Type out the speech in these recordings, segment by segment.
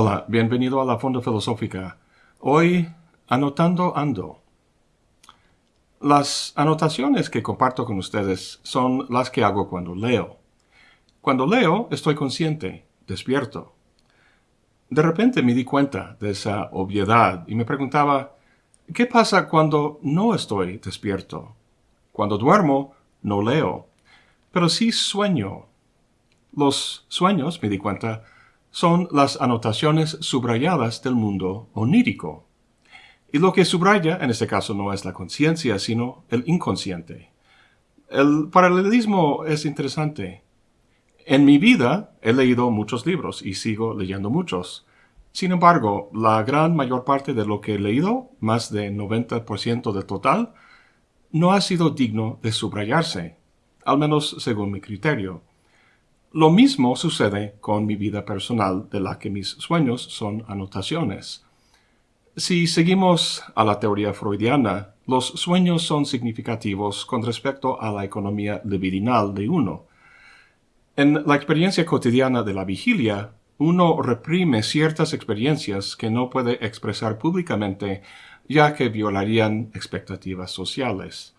Hola, bienvenido a la Fonda Filosófica. Hoy, anotando ando. Las anotaciones que comparto con ustedes son las que hago cuando leo. Cuando leo, estoy consciente, despierto. De repente me di cuenta de esa obviedad y me preguntaba, ¿qué pasa cuando no estoy despierto? Cuando duermo, no leo, pero sí sueño. Los sueños, me di cuenta, son las anotaciones subrayadas del mundo onírico. Y lo que subraya en este caso no es la conciencia, sino el inconsciente. El paralelismo es interesante. En mi vida he leído muchos libros y sigo leyendo muchos. Sin embargo, la gran mayor parte de lo que he leído, más de 90% del total, no ha sido digno de subrayarse, al menos según mi criterio. Lo mismo sucede con mi vida personal, de la que mis sueños son anotaciones. Si seguimos a la teoría freudiana, los sueños son significativos con respecto a la economía libidinal de uno. En la experiencia cotidiana de la vigilia, uno reprime ciertas experiencias que no puede expresar públicamente ya que violarían expectativas sociales.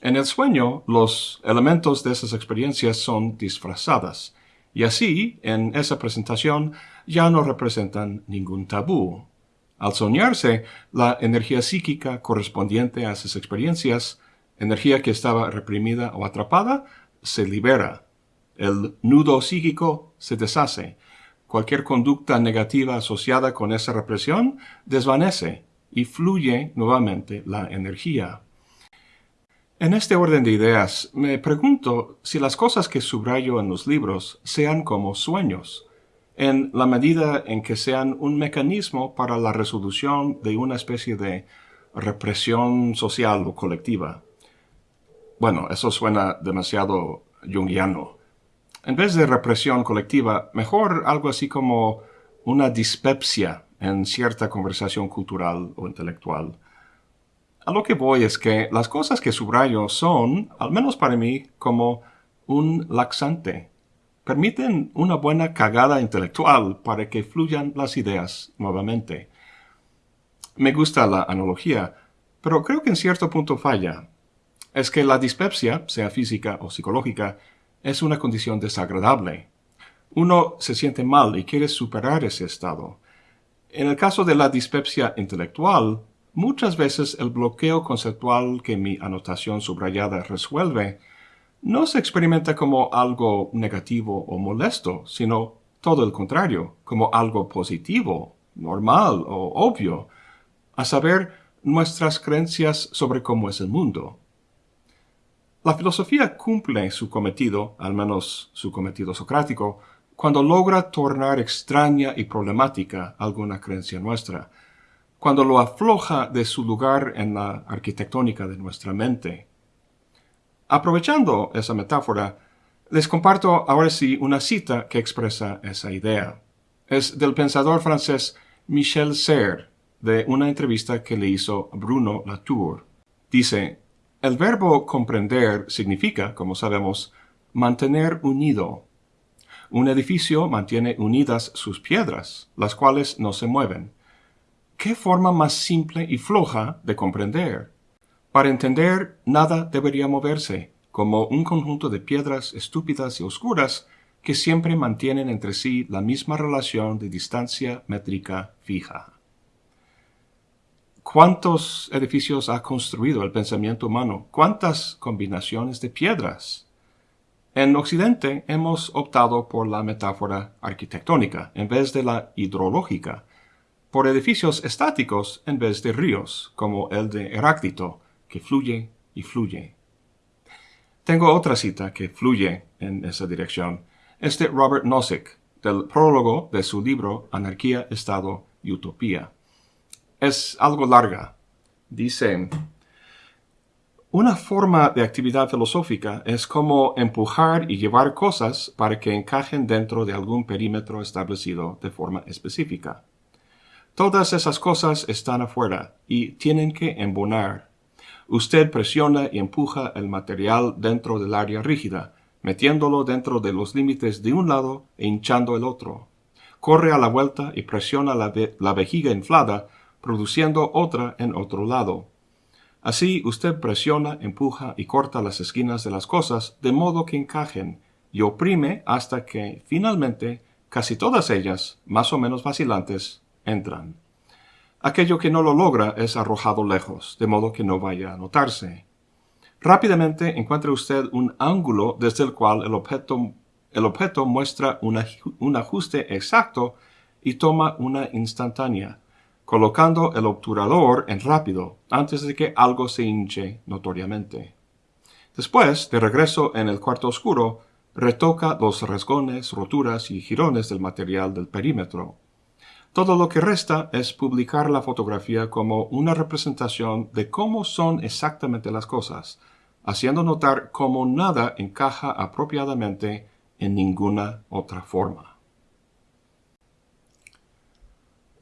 En el sueño, los elementos de esas experiencias son disfrazadas, y así, en esa presentación, ya no representan ningún tabú. Al soñarse, la energía psíquica correspondiente a esas experiencias, energía que estaba reprimida o atrapada, se libera. El nudo psíquico se deshace. Cualquier conducta negativa asociada con esa represión desvanece y fluye nuevamente la energía. En este orden de ideas, me pregunto si las cosas que subrayo en los libros sean como sueños, en la medida en que sean un mecanismo para la resolución de una especie de represión social o colectiva. Bueno, eso suena demasiado jungiano. En vez de represión colectiva, mejor algo así como una dispepsia en cierta conversación cultural o intelectual. A lo que voy es que las cosas que subrayo son, al menos para mí, como un laxante. Permiten una buena cagada intelectual para que fluyan las ideas nuevamente. Me gusta la analogía, pero creo que en cierto punto falla. Es que la dispepsia, sea física o psicológica, es una condición desagradable. Uno se siente mal y quiere superar ese estado. En el caso de la dispepsia intelectual, Muchas veces el bloqueo conceptual que mi anotación subrayada resuelve no se experimenta como algo negativo o molesto, sino todo el contrario, como algo positivo, normal o obvio, a saber, nuestras creencias sobre cómo es el mundo. La filosofía cumple su cometido, al menos su cometido socrático, cuando logra tornar extraña y problemática alguna creencia nuestra, cuando lo afloja de su lugar en la arquitectónica de nuestra mente. Aprovechando esa metáfora, les comparto ahora sí una cita que expresa esa idea. Es del pensador francés Michel Serre, de una entrevista que le hizo Bruno Latour. Dice, el verbo comprender significa, como sabemos, mantener unido. Un edificio mantiene unidas sus piedras, las cuales no se mueven. ¿Qué forma más simple y floja de comprender? Para entender, nada debería moverse, como un conjunto de piedras estúpidas y oscuras que siempre mantienen entre sí la misma relación de distancia métrica fija. ¿Cuántos edificios ha construido el pensamiento humano? ¿Cuántas combinaciones de piedras? En Occidente hemos optado por la metáfora arquitectónica en vez de la hidrológica, por edificios estáticos en vez de ríos, como el de Heráclito, que fluye y fluye. Tengo otra cita que fluye en esa dirección. Es de Robert Nozick, del prólogo de su libro Anarquía, Estado y Utopía. Es algo larga. Dice, una forma de actividad filosófica es como empujar y llevar cosas para que encajen dentro de algún perímetro establecido de forma específica. Todas esas cosas están afuera y tienen que embonar. Usted presiona y empuja el material dentro del área rígida, metiéndolo dentro de los límites de un lado e hinchando el otro. corre a la vuelta y presiona la, la vejiga inflada, produciendo otra en otro lado. Así usted presiona, empuja y corta las esquinas de las cosas de modo que encajen y oprime hasta que, finalmente, casi todas ellas, más o menos vacilantes, entran. Aquello que no lo logra es arrojado lejos, de modo que no vaya a notarse. Rápidamente encuentra usted un ángulo desde el cual el objeto, el objeto muestra un ajuste exacto y toma una instantánea, colocando el obturador en rápido antes de que algo se hinche notoriamente. Después, de regreso en el cuarto oscuro, retoca los rasgones, roturas y jirones del material del perímetro. Todo lo que resta es publicar la fotografía como una representación de cómo son exactamente las cosas, haciendo notar cómo nada encaja apropiadamente en ninguna otra forma.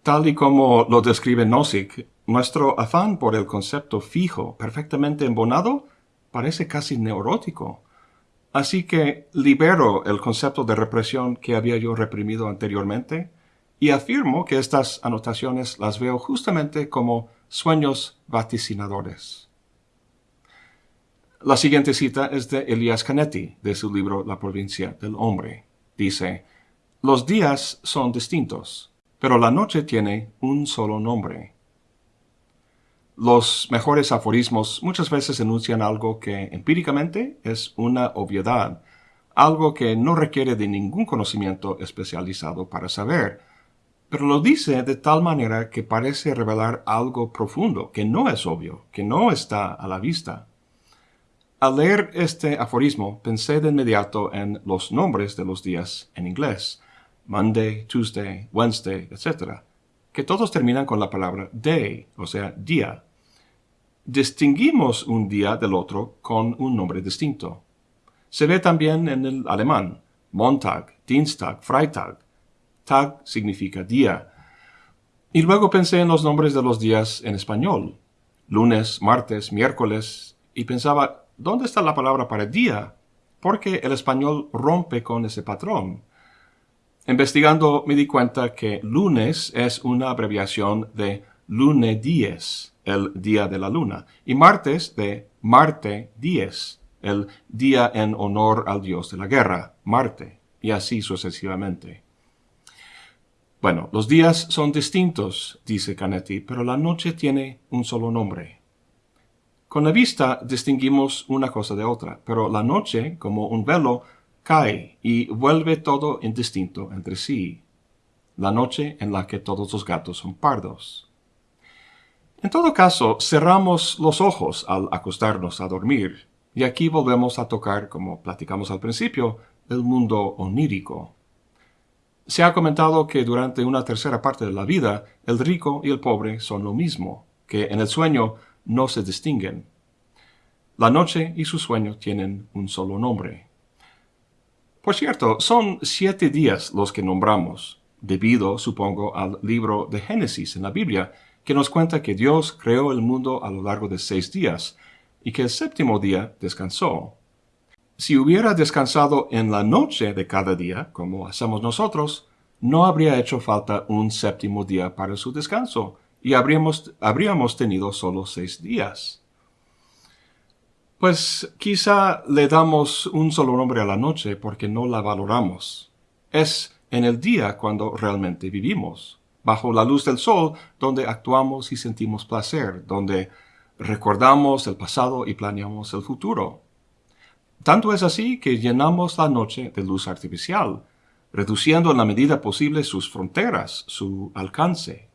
Tal y como lo describe Nozick, nuestro afán por el concepto fijo, perfectamente embonado, parece casi neurótico. Así que libero el concepto de represión que había yo reprimido anteriormente y afirmo que estas anotaciones las veo justamente como sueños vaticinadores. La siguiente cita es de Elias Canetti, de su libro La provincia del hombre. Dice, Los días son distintos, pero la noche tiene un solo nombre. Los mejores aforismos muchas veces enuncian algo que empíricamente es una obviedad, algo que no requiere de ningún conocimiento especializado para saber, pero lo dice de tal manera que parece revelar algo profundo, que no es obvio, que no está a la vista. Al leer este aforismo pensé de inmediato en los nombres de los días en inglés, Monday, Tuesday, Wednesday, etc., que todos terminan con la palabra day, o sea, día. Distinguimos un día del otro con un nombre distinto. Se ve también en el alemán, Montag, Dienstag, Freitag. Tag significa día. Y luego pensé en los nombres de los días en español, lunes, martes, miércoles, y pensaba, ¿dónde está la palabra para día? Porque el español rompe con ese patrón. Investigando me di cuenta que lunes es una abreviación de lune dies, el día de la luna, y martes de Marte dies, el día en honor al dios de la guerra, Marte, y así sucesivamente. Bueno, los días son distintos, dice Canetti, pero la noche tiene un solo nombre. Con la vista distinguimos una cosa de otra, pero la noche, como un velo, cae y vuelve todo indistinto entre sí. La noche en la que todos los gatos son pardos. En todo caso, cerramos los ojos al acostarnos a dormir, y aquí volvemos a tocar, como platicamos al principio, el mundo onírico. Se ha comentado que durante una tercera parte de la vida, el rico y el pobre son lo mismo, que en el sueño no se distinguen. La noche y su sueño tienen un solo nombre. Por cierto, son siete días los que nombramos, debido, supongo, al libro de Génesis en la Biblia, que nos cuenta que Dios creó el mundo a lo largo de seis días, y que el séptimo día descansó. Si hubiera descansado en la noche de cada día, como hacemos nosotros, no habría hecho falta un séptimo día para su descanso, y habríamos, habríamos tenido solo seis días. Pues quizá le damos un solo nombre a la noche porque no la valoramos. Es en el día cuando realmente vivimos, bajo la luz del sol, donde actuamos y sentimos placer, donde recordamos el pasado y planeamos el futuro. Tanto es así que llenamos la noche de luz artificial, reduciendo en la medida posible sus fronteras, su alcance.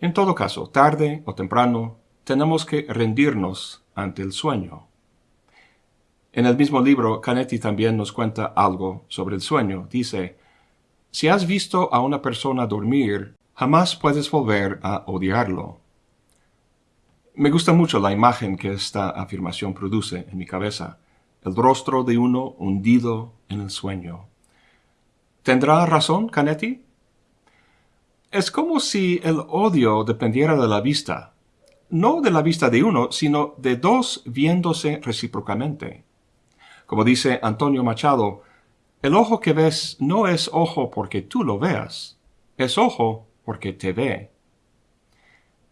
En todo caso, tarde o temprano, tenemos que rendirnos ante el sueño. En el mismo libro, Canetti también nos cuenta algo sobre el sueño. Dice, si has visto a una persona dormir, jamás puedes volver a odiarlo. Me gusta mucho la imagen que esta afirmación produce en mi cabeza, el rostro de uno hundido en el sueño. ¿Tendrá razón Canetti? Es como si el odio dependiera de la vista, no de la vista de uno, sino de dos viéndose recíprocamente. Como dice Antonio Machado, El ojo que ves no es ojo porque tú lo veas, es ojo porque te ve.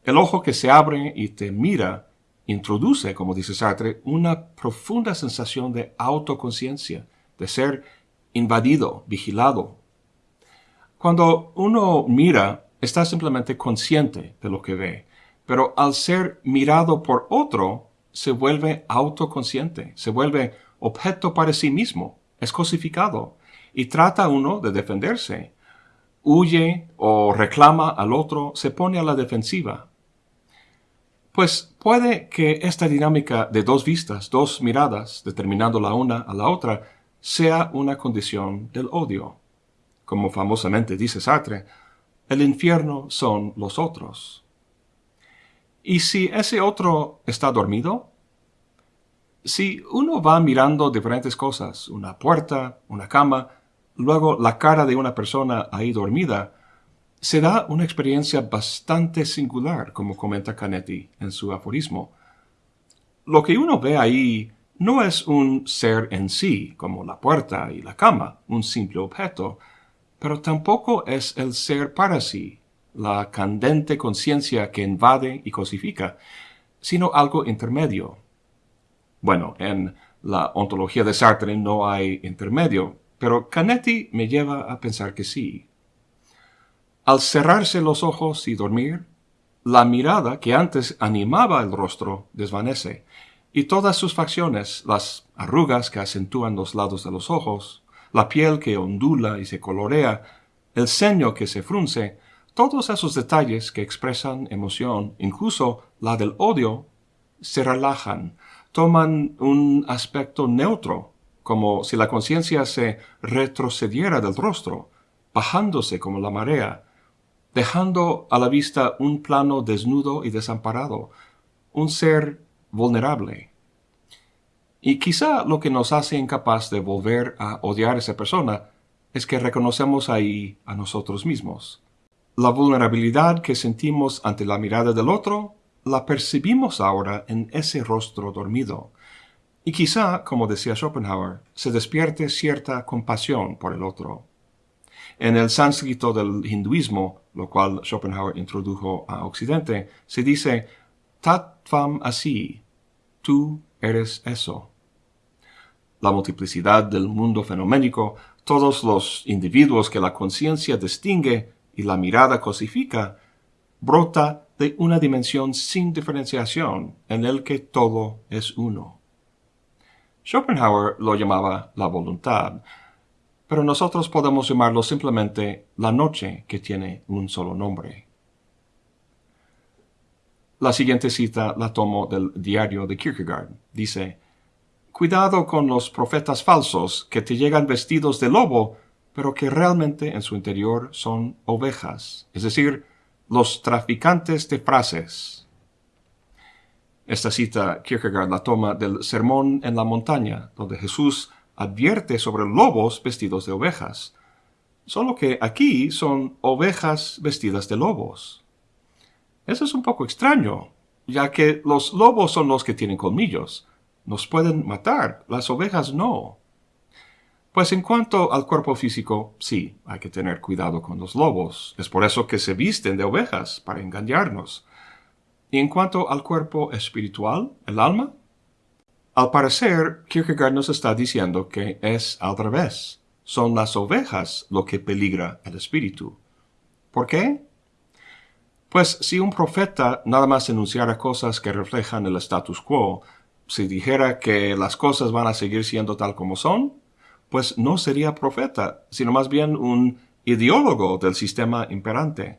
El ojo que se abre y te mira introduce, como dice Sartre, una profunda sensación de autoconciencia, de ser invadido, vigilado. Cuando uno mira, está simplemente consciente de lo que ve, pero al ser mirado por otro, se vuelve autoconsciente, se vuelve objeto para sí mismo, es cosificado, y trata uno de defenderse. Huye o reclama al otro, se pone a la defensiva. Pues puede que esta dinámica de dos vistas, dos miradas, determinando la una a la otra, sea una condición del odio. Como famosamente dice Sartre, el infierno son los otros. ¿Y si ese otro está dormido? Si uno va mirando diferentes cosas, una puerta, una cama, luego la cara de una persona ahí dormida, se da una experiencia bastante singular, como comenta Canetti en su aforismo. Lo que uno ve ahí no es un ser en sí, como la puerta y la cama, un simple objeto, pero tampoco es el ser para sí, la candente conciencia que invade y cosifica, sino algo intermedio. Bueno, en la ontología de Sartre no hay intermedio, pero Canetti me lleva a pensar que sí. Al cerrarse los ojos y dormir, la mirada que antes animaba el rostro desvanece, y todas sus facciones, las arrugas que acentúan los lados de los ojos, la piel que ondula y se colorea, el ceño que se frunce, todos esos detalles que expresan emoción, incluso la del odio, se relajan, toman un aspecto neutro, como si la conciencia se retrocediera del rostro, bajándose como la marea, dejando a la vista un plano desnudo y desamparado, un ser vulnerable. Y quizá lo que nos hace incapaz de volver a odiar a esa persona es que reconocemos ahí a nosotros mismos. La vulnerabilidad que sentimos ante la mirada del otro la percibimos ahora en ese rostro dormido. Y quizá, como decía Schopenhauer, se despierte cierta compasión por el otro. En el sánscrito del hinduismo, lo cual Schopenhauer introdujo a Occidente, se dice Tatvam así, tú eres eso. La multiplicidad del mundo fenoménico, todos los individuos que la conciencia distingue y la mirada cosifica, brota de una dimensión sin diferenciación en el que todo es uno. Schopenhauer lo llamaba la voluntad, pero nosotros podemos llamarlo simplemente la noche que tiene un solo nombre. La siguiente cita la tomo del diario de Kierkegaard. Dice, Cuidado con los profetas falsos que te llegan vestidos de lobo, pero que realmente en su interior son ovejas, es decir, los traficantes de frases. Esta cita Kierkegaard la toma del Sermón en la montaña, donde Jesús advierte sobre lobos vestidos de ovejas, solo que aquí son ovejas vestidas de lobos. Eso es un poco extraño, ya que los lobos son los que tienen colmillos. Nos pueden matar, las ovejas no. Pues en cuanto al cuerpo físico, sí, hay que tener cuidado con los lobos. Es por eso que se visten de ovejas, para engañarnos. Y en cuanto al cuerpo espiritual, el alma, al parecer, Kierkegaard nos está diciendo que es al revés. Son las ovejas lo que peligra el espíritu. ¿Por qué? Pues si un profeta nada más enunciara cosas que reflejan el status quo, si dijera que las cosas van a seguir siendo tal como son, pues no sería profeta, sino más bien un ideólogo del sistema imperante.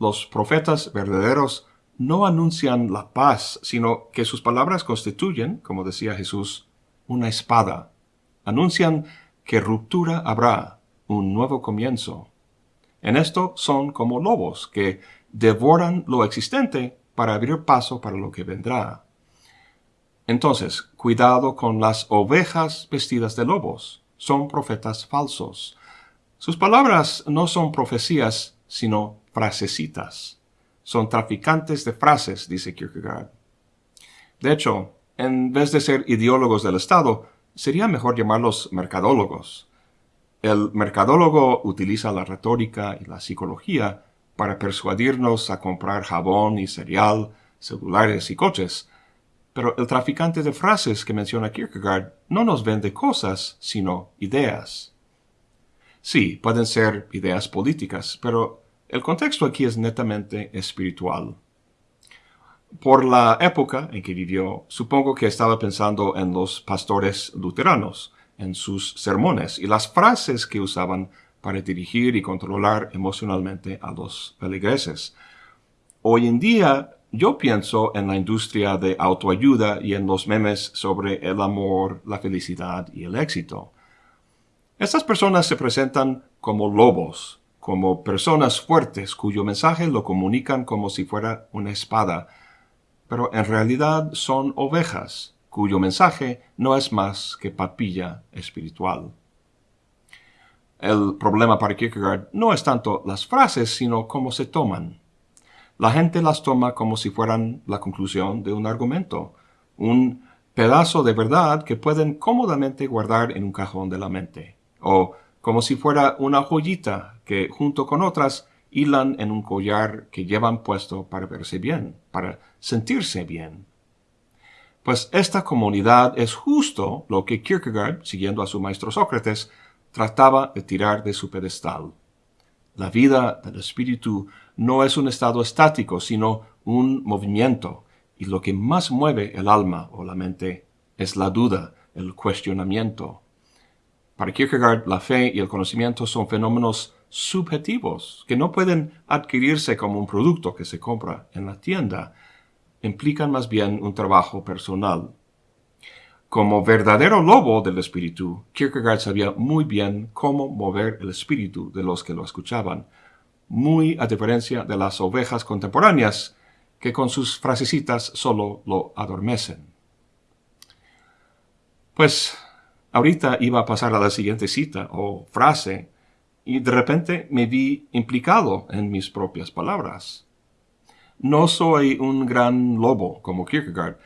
Los profetas verdaderos no anuncian la paz, sino que sus palabras constituyen, como decía Jesús, una espada. Anuncian que ruptura habrá, un nuevo comienzo. En esto son como lobos que devoran lo existente para abrir paso para lo que vendrá. Entonces, cuidado con las ovejas vestidas de lobos. Son profetas falsos. Sus palabras no son profecías, sino frasecitas. Son traficantes de frases, dice Kierkegaard. De hecho, en vez de ser ideólogos del Estado, sería mejor llamarlos mercadólogos. El mercadólogo utiliza la retórica y la psicología para persuadirnos a comprar jabón y cereal, celulares y coches, pero el traficante de frases que menciona Kierkegaard no nos vende cosas, sino ideas. Sí, pueden ser ideas políticas, pero el contexto aquí es netamente espiritual. Por la época en que vivió, supongo que estaba pensando en los pastores luteranos, en sus sermones y las frases que usaban para dirigir y controlar emocionalmente a los feligreses. Hoy en día yo pienso en la industria de autoayuda y en los memes sobre el amor, la felicidad y el éxito. Estas personas se presentan como lobos, como personas fuertes cuyo mensaje lo comunican como si fuera una espada, pero en realidad son ovejas cuyo mensaje no es más que papilla espiritual. El problema para Kierkegaard no es tanto las frases, sino cómo se toman. La gente las toma como si fueran la conclusión de un argumento, un pedazo de verdad que pueden cómodamente guardar en un cajón de la mente o como si fuera una joyita que junto con otras hilan en un collar que llevan puesto para verse bien, para sentirse bien. Pues esta comunidad es justo lo que Kierkegaard, siguiendo a su maestro Sócrates, trataba de tirar de su pedestal. La vida del espíritu no es un estado estático, sino un movimiento, y lo que más mueve el alma o la mente es la duda, el cuestionamiento, para Kierkegaard, la fe y el conocimiento son fenómenos subjetivos que no pueden adquirirse como un producto que se compra en la tienda. Implican más bien un trabajo personal. Como verdadero lobo del espíritu, Kierkegaard sabía muy bien cómo mover el espíritu de los que lo escuchaban, muy a diferencia de las ovejas contemporáneas, que con sus frasecitas solo lo adormecen. Pues Ahorita iba a pasar a la siguiente cita o frase y de repente me vi implicado en mis propias palabras. No soy un gran lobo como Kierkegaard,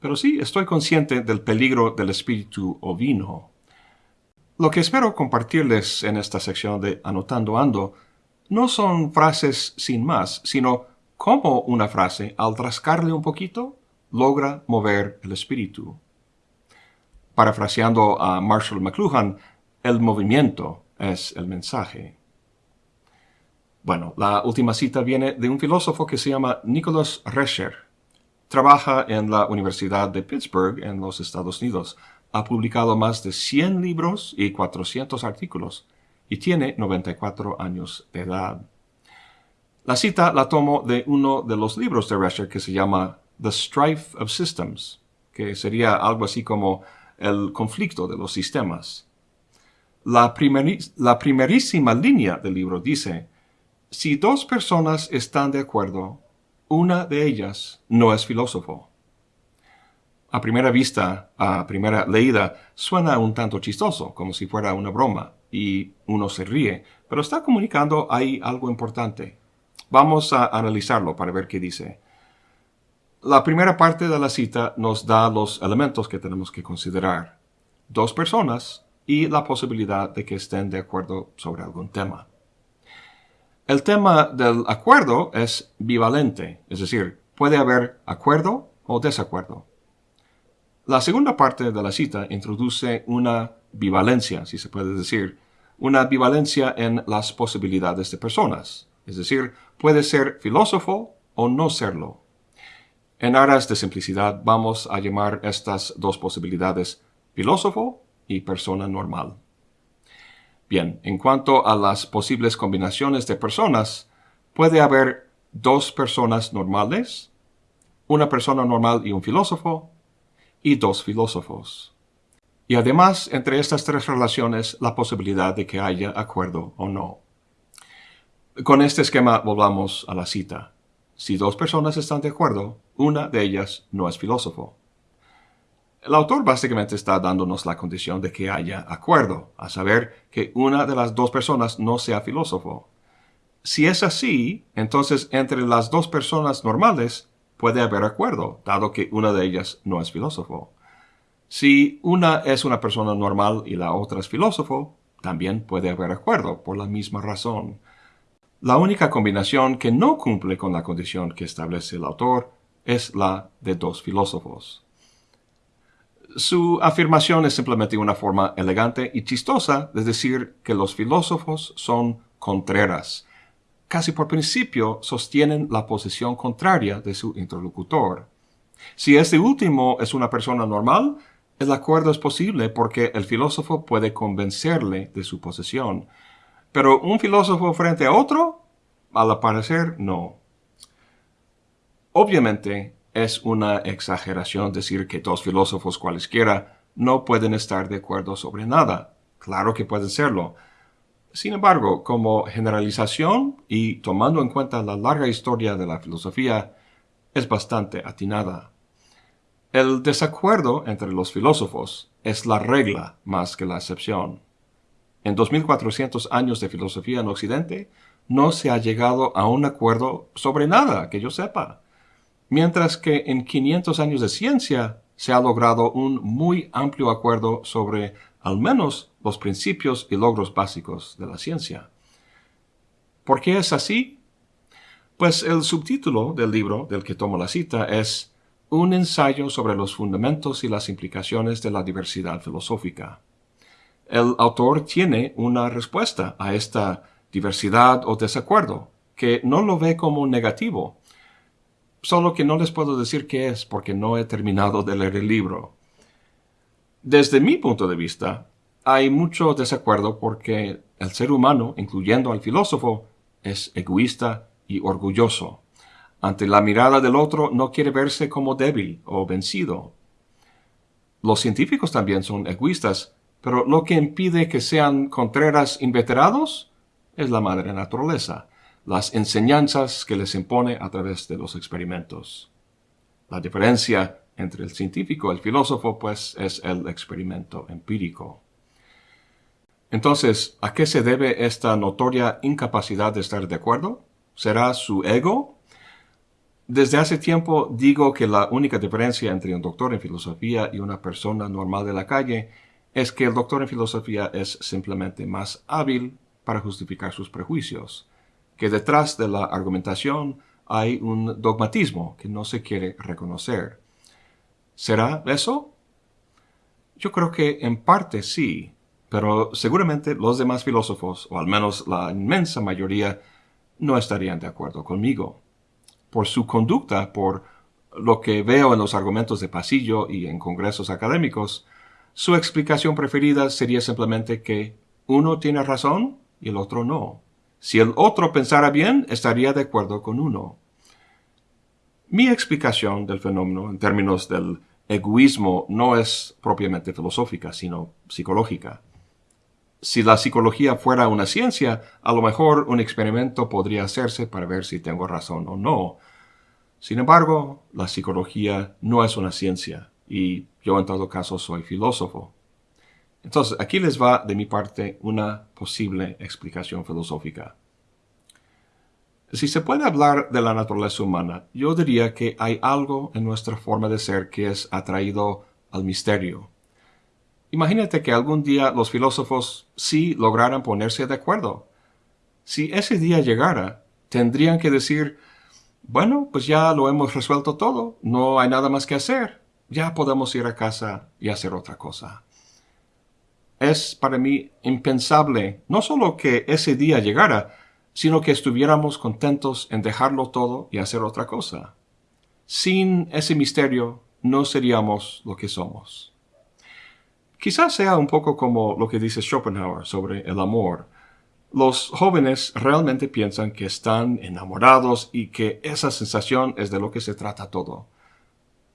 pero sí estoy consciente del peligro del espíritu ovino. Lo que espero compartirles en esta sección de Anotando Ando no son frases sin más, sino cómo una frase, al trascarle un poquito, logra mover el espíritu. Parafraseando a Marshall McLuhan, el movimiento es el mensaje. Bueno, la última cita viene de un filósofo que se llama Nicholas Rescher. Trabaja en la Universidad de Pittsburgh en los Estados Unidos. Ha publicado más de 100 libros y 400 artículos y tiene 94 años de edad. La cita la tomo de uno de los libros de Rescher que se llama The Strife of Systems, que sería algo así como el conflicto de los sistemas. La, primerísima línea del libro dice, si dos personas están de acuerdo, una de ellas no es filósofo. A primera vista, a primera leída, suena un tanto chistoso, como si fuera una broma, y uno se ríe, pero está comunicando ahí algo importante. Vamos a analizarlo para ver qué dice. La primera parte de la cita nos da los elementos que tenemos que considerar. Dos personas y la posibilidad de que estén de acuerdo sobre algún tema. El tema del acuerdo es bivalente, es decir, puede haber acuerdo o desacuerdo. La segunda parte de la cita introduce una bivalencia, si se puede decir, una bivalencia en las posibilidades de personas, es decir, puede ser filósofo o no serlo. En aras de simplicidad vamos a llamar estas dos posibilidades filósofo y persona normal. Bien, en cuanto a las posibles combinaciones de personas, puede haber dos personas normales, una persona normal y un filósofo, y dos filósofos. Y además, entre estas tres relaciones, la posibilidad de que haya acuerdo o no. Con este esquema volvamos a la cita. Si dos personas están de acuerdo, una de ellas no es filósofo. El autor básicamente está dándonos la condición de que haya acuerdo, a saber que una de las dos personas no sea filósofo. Si es así, entonces entre las dos personas normales puede haber acuerdo, dado que una de ellas no es filósofo. Si una es una persona normal y la otra es filósofo, también puede haber acuerdo por la misma razón. La única combinación que no cumple con la condición que establece el autor es la de dos filósofos. Su afirmación es simplemente una forma elegante y chistosa de decir que los filósofos son contreras. Casi por principio sostienen la posición contraria de su interlocutor. Si este último es una persona normal, el acuerdo es posible porque el filósofo puede convencerle de su posición. Pero un filósofo frente a otro, al parecer, no. Obviamente, es una exageración decir que dos filósofos cualesquiera no pueden estar de acuerdo sobre nada. Claro que pueden serlo. Sin embargo, como generalización y tomando en cuenta la larga historia de la filosofía, es bastante atinada. El desacuerdo entre los filósofos es la regla más que la excepción. En 2400 años de filosofía en Occidente, no se ha llegado a un acuerdo sobre nada que yo sepa mientras que en 500 años de ciencia se ha logrado un muy amplio acuerdo sobre al menos los principios y logros básicos de la ciencia. ¿Por qué es así? Pues el subtítulo del libro del que tomo la cita es Un ensayo sobre los fundamentos y las implicaciones de la diversidad filosófica. El autor tiene una respuesta a esta diversidad o desacuerdo, que no lo ve como negativo, solo que no les puedo decir qué es porque no he terminado de leer el libro. Desde mi punto de vista, hay mucho desacuerdo porque el ser humano, incluyendo al filósofo, es egoísta y orgulloso. Ante la mirada del otro no quiere verse como débil o vencido. Los científicos también son egoístas, pero lo que impide que sean contreras inveterados es la madre naturaleza las enseñanzas que les impone a través de los experimentos. La diferencia entre el científico y el filósofo, pues, es el experimento empírico. Entonces, ¿a qué se debe esta notoria incapacidad de estar de acuerdo? ¿Será su ego? Desde hace tiempo digo que la única diferencia entre un doctor en filosofía y una persona normal de la calle es que el doctor en filosofía es simplemente más hábil para justificar sus prejuicios que detrás de la argumentación hay un dogmatismo que no se quiere reconocer. ¿Será eso? Yo creo que en parte sí, pero seguramente los demás filósofos, o al menos la inmensa mayoría, no estarían de acuerdo conmigo. Por su conducta, por lo que veo en los argumentos de pasillo y en congresos académicos, su explicación preferida sería simplemente que uno tiene razón y el otro no. Si el otro pensara bien, estaría de acuerdo con uno. Mi explicación del fenómeno en términos del egoísmo no es propiamente filosófica, sino psicológica. Si la psicología fuera una ciencia, a lo mejor un experimento podría hacerse para ver si tengo razón o no. Sin embargo, la psicología no es una ciencia, y yo en todo caso soy filósofo. Entonces, aquí les va de mi parte una posible explicación filosófica. Si se puede hablar de la naturaleza humana, yo diría que hay algo en nuestra forma de ser que es atraído al misterio. Imagínate que algún día los filósofos sí lograran ponerse de acuerdo. Si ese día llegara, tendrían que decir, bueno, pues ya lo hemos resuelto todo, no hay nada más que hacer, ya podemos ir a casa y hacer otra cosa es para mí impensable no solo que ese día llegara, sino que estuviéramos contentos en dejarlo todo y hacer otra cosa. Sin ese misterio no seríamos lo que somos. Quizás sea un poco como lo que dice Schopenhauer sobre el amor. Los jóvenes realmente piensan que están enamorados y que esa sensación es de lo que se trata todo.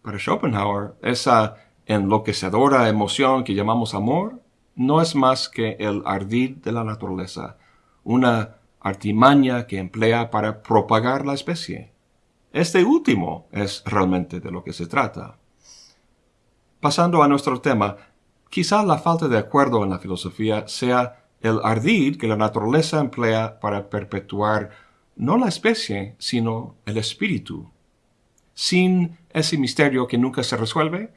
Para Schopenhauer, esa enloquecedora emoción que llamamos amor no es más que el ardid de la naturaleza, una artimaña que emplea para propagar la especie. Este último es realmente de lo que se trata. Pasando a nuestro tema, quizá la falta de acuerdo en la filosofía sea el ardid que la naturaleza emplea para perpetuar no la especie, sino el espíritu. Sin ese misterio que nunca se resuelve,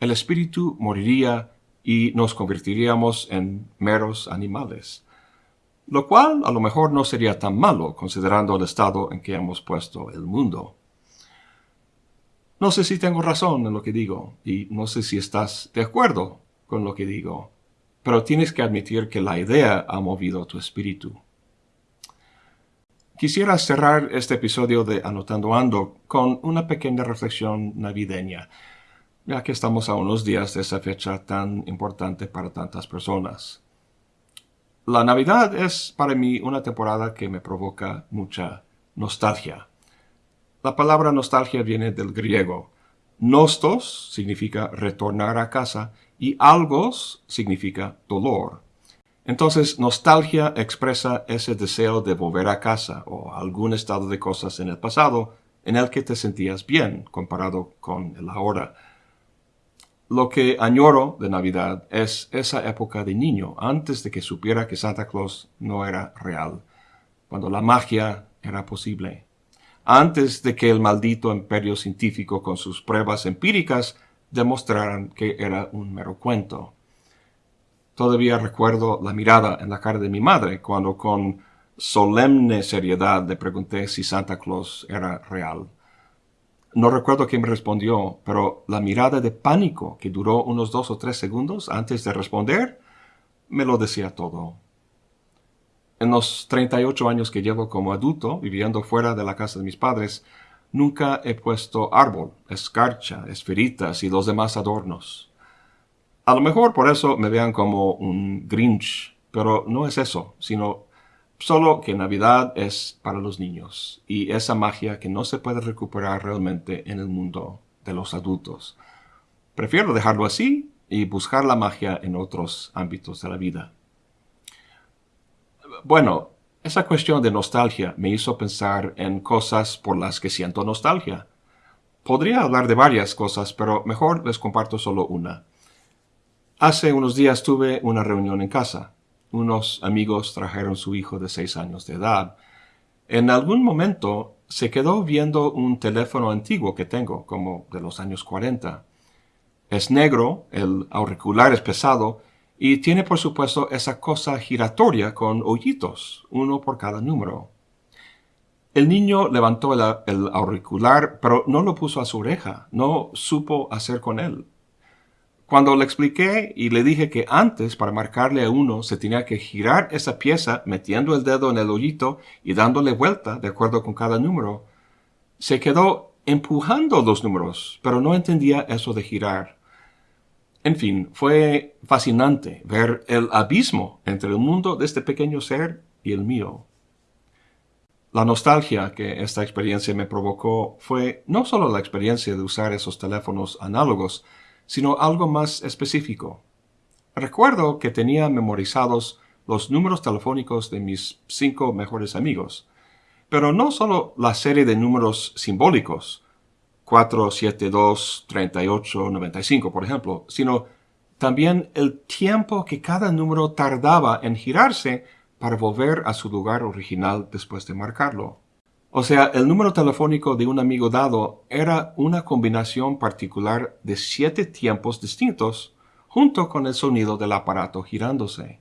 el espíritu moriría y nos convertiríamos en meros animales. Lo cual a lo mejor no sería tan malo considerando el estado en que hemos puesto el mundo. No sé si tengo razón en lo que digo y no sé si estás de acuerdo con lo que digo, pero tienes que admitir que la idea ha movido tu espíritu. Quisiera cerrar este episodio de Anotando Ando con una pequeña reflexión navideña ya que estamos a unos días de esa fecha tan importante para tantas personas. La Navidad es para mí una temporada que me provoca mucha nostalgia. La palabra nostalgia viene del griego. Nostos significa retornar a casa y algos significa dolor. Entonces, nostalgia expresa ese deseo de volver a casa o algún estado de cosas en el pasado en el que te sentías bien comparado con el ahora. Lo que añoro de Navidad es esa época de niño, antes de que supiera que Santa Claus no era real, cuando la magia era posible, antes de que el maldito imperio científico con sus pruebas empíricas demostraran que era un mero cuento. Todavía recuerdo la mirada en la cara de mi madre cuando con solemne seriedad le pregunté si Santa Claus era real. No recuerdo quién me respondió, pero la mirada de pánico que duró unos dos o tres segundos antes de responder me lo decía todo. En los 38 años que llevo como adulto, viviendo fuera de la casa de mis padres, nunca he puesto árbol, escarcha, esferitas y los demás adornos. A lo mejor por eso me vean como un Grinch, pero no es eso, sino Solo que Navidad es para los niños y esa magia que no se puede recuperar realmente en el mundo de los adultos. Prefiero dejarlo así y buscar la magia en otros ámbitos de la vida. Bueno, esa cuestión de nostalgia me hizo pensar en cosas por las que siento nostalgia. Podría hablar de varias cosas, pero mejor les comparto solo una. Hace unos días tuve una reunión en casa unos amigos trajeron su hijo de seis años de edad. En algún momento se quedó viendo un teléfono antiguo que tengo, como de los años 40. Es negro, el auricular es pesado y tiene por supuesto esa cosa giratoria con hoyitos, uno por cada número. El niño levantó el, el, auricular, pero no lo puso a su oreja, no supo hacer con él. Cuando le expliqué y le dije que antes para marcarle a uno se tenía que girar esa pieza metiendo el dedo en el hoyito y dándole vuelta de acuerdo con cada número, se quedó empujando los números, pero no entendía eso de girar. En fin, fue fascinante ver el abismo entre el mundo de este pequeño ser y el mío. La nostalgia que esta experiencia me provocó fue no solo la experiencia de usar esos teléfonos análogos, sino algo más específico. Recuerdo que tenía memorizados los números telefónicos de mis cinco mejores amigos, pero no solo la serie de números simbólicos, 472 38 95, por ejemplo, sino también el tiempo que cada número tardaba en girarse para volver a su lugar original después de marcarlo. O sea, el número telefónico de un amigo dado era una combinación particular de siete tiempos distintos junto con el sonido del aparato girándose.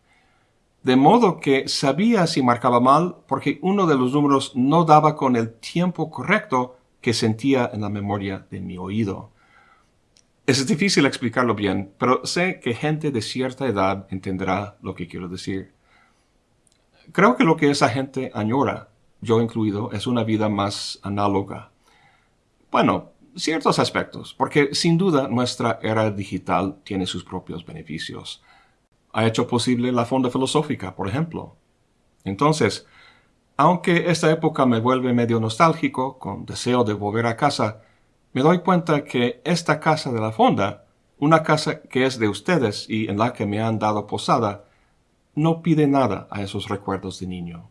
De modo que sabía si marcaba mal porque uno de los números no daba con el tiempo correcto que sentía en la memoria de mi oído. Es difícil explicarlo bien, pero sé que gente de cierta edad entenderá lo que quiero decir. Creo que lo que esa gente añora yo incluido, es una vida más análoga. Bueno, ciertos aspectos, porque sin duda nuestra era digital tiene sus propios beneficios. Ha hecho posible la fonda filosófica, por ejemplo. Entonces, aunque esta época me vuelve medio nostálgico, con deseo de volver a casa, me doy cuenta que esta casa de la fonda, una casa que es de ustedes y en la que me han dado posada, no pide nada a esos recuerdos de niño.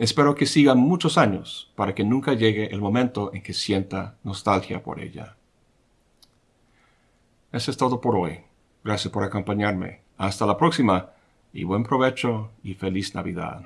Espero que sigan muchos años para que nunca llegue el momento en que sienta nostalgia por ella. Eso es todo por hoy. Gracias por acompañarme. Hasta la próxima y buen provecho y feliz Navidad.